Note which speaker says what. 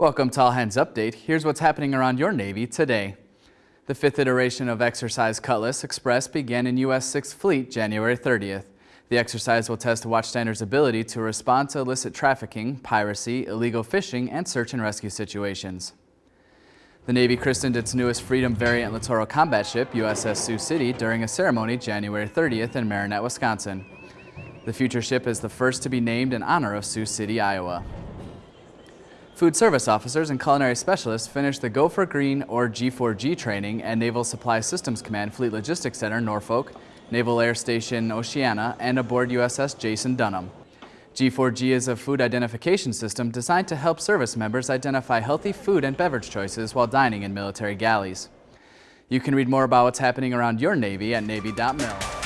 Speaker 1: Welcome to All Hands Update. Here's what's happening around your Navy today. The fifth iteration of Exercise Cutlass Express began in U.S. 6th Fleet January 30th. The exercise will test watchstanders' ability to respond to illicit trafficking, piracy, illegal fishing, and search and rescue situations. The Navy christened its newest Freedom Variant Littoral Combat Ship, USS Sioux City, during a ceremony January 30th in Marinette, Wisconsin. The future ship is the first to be named in honor of Sioux City, Iowa. Food service officers and culinary specialists finished the Go for Green or G4G training at Naval Supply Systems Command Fleet Logistics Center, Norfolk, Naval Air Station Oceana, and aboard USS Jason Dunham. G4G is a food identification system designed to help service members identify healthy food and beverage choices while dining in military galleys. You can read more about what's happening around your Navy at Navy.mil.